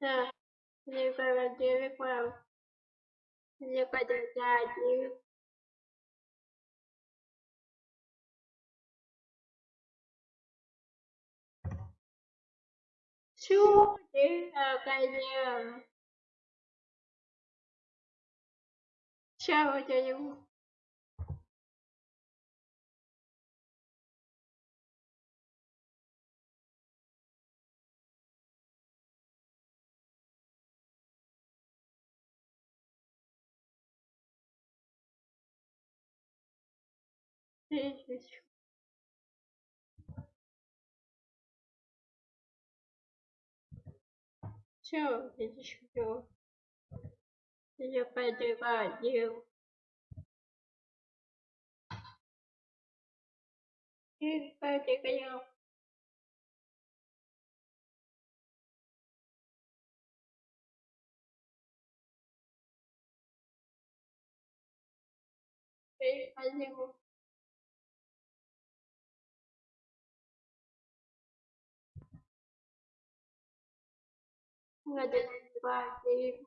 Sir, Liberador Crown, Liberdade Чуди, конечно. Чего тебе? 继续求，就继续求，一百九八九，一百九八九，谁发现过？我得把这。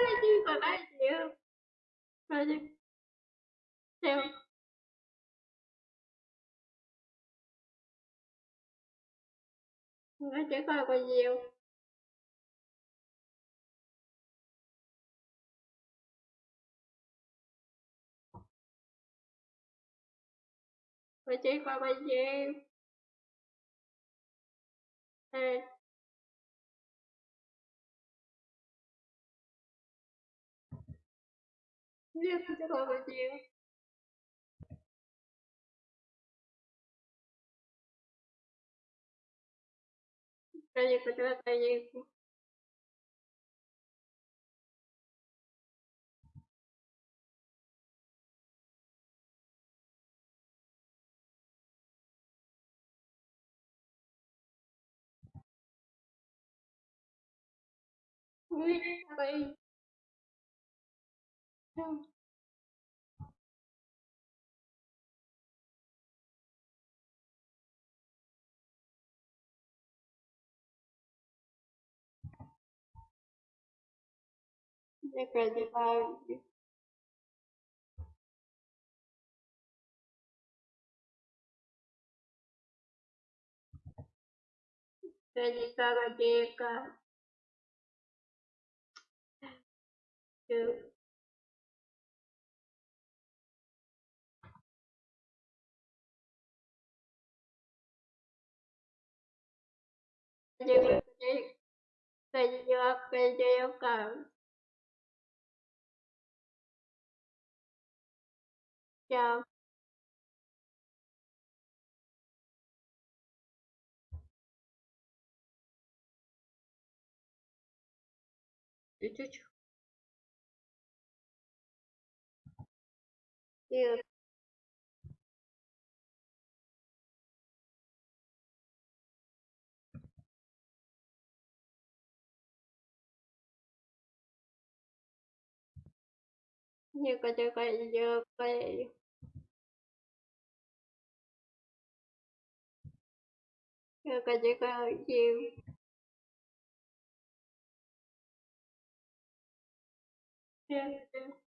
Parece, parece. Parece. Seu. Nó chỉ coi còn nhiều. Nó chỉ coi còn nhiêu? Ê. Нет, не надо, нет. Конечно, когда-то есть. Nguyên two different Feliz Sabadeca. других людей, ходила в каждую камеру. Yeah. чуть-чуть. И 妖怪妖怪妖怪个怪妖怪。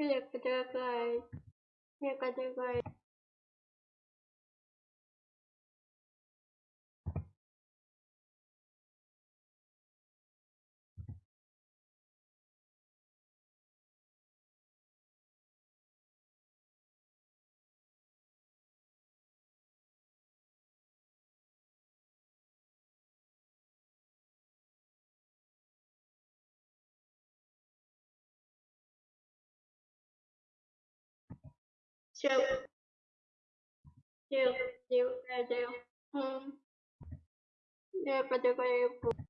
Или предлагает некоторые chill chill chill chill chill hmm yeah but you